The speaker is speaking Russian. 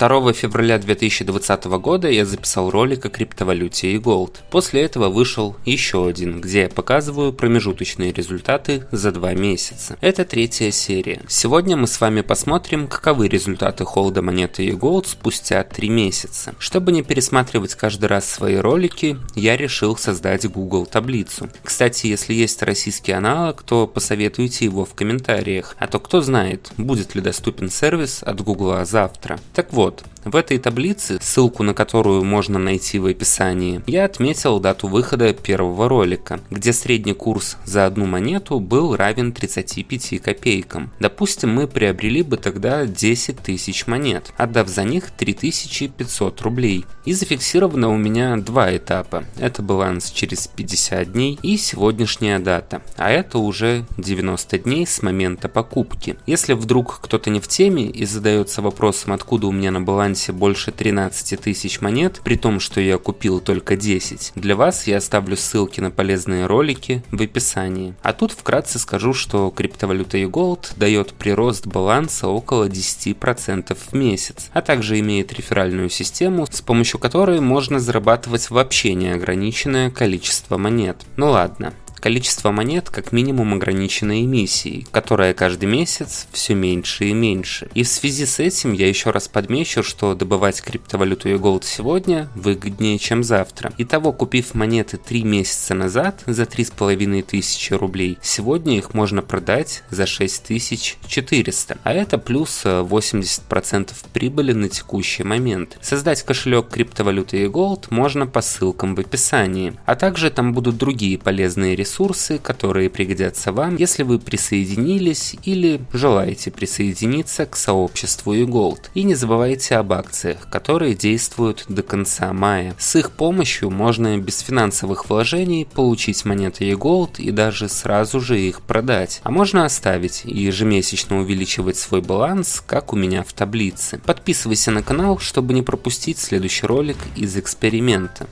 2 февраля 2020 года я записал ролик о криптовалюте и Gold. После этого вышел еще один, где я показываю промежуточные результаты за два месяца. Это третья серия. Сегодня мы с вами посмотрим, каковы результаты холда монеты и Gold спустя три месяца. Чтобы не пересматривать каждый раз свои ролики, я решил создать Google таблицу. Кстати, если есть российский аналог, то посоветуйте его в комментариях, а то кто знает, будет ли доступен сервис от Google завтра. Так вот, вот, в этой таблице, ссылку на которую можно найти в описании, я отметил дату выхода первого ролика, где средний курс за одну монету был равен 35 копейкам. Допустим, мы приобрели бы тогда 10 тысяч монет, отдав за них 3500 рублей. И зафиксировано у меня два этапа. Это баланс через 50 дней и сегодняшняя дата, а это уже 90 дней с момента покупки. Если вдруг кто-то не в теме и задается вопросом, откуда у меня на балансе больше 13 тысяч монет, при том, что я купил только 10, для вас я оставлю ссылки на полезные ролики в описании. А тут вкратце скажу, что криптовалюта eGold дает прирост баланса около 10% в месяц, а также имеет реферальную систему, с помощью которой можно зарабатывать вообще неограниченное количество монет. Ну ладно, Количество монет как минимум ограничено эмиссией, которая каждый месяц все меньше и меньше. И в связи с этим я еще раз подмечу, что добывать криптовалюту и голд сегодня выгоднее, чем завтра. Итого, купив монеты 3 месяца назад за 3500 рублей, сегодня их можно продать за 6400, а это плюс 80% прибыли на текущий момент. Создать кошелек криптовалюты и голд можно по ссылкам в описании, а также там будут другие полезные ресурсы ресурсы, которые пригодятся вам, если вы присоединились или желаете присоединиться к сообществу eGold. И не забывайте об акциях, которые действуют до конца мая. С их помощью можно без финансовых вложений получить монеты eGold и даже сразу же их продать. А можно оставить и ежемесячно увеличивать свой баланс, как у меня в таблице. Подписывайся на канал, чтобы не пропустить следующий ролик из эксперимента.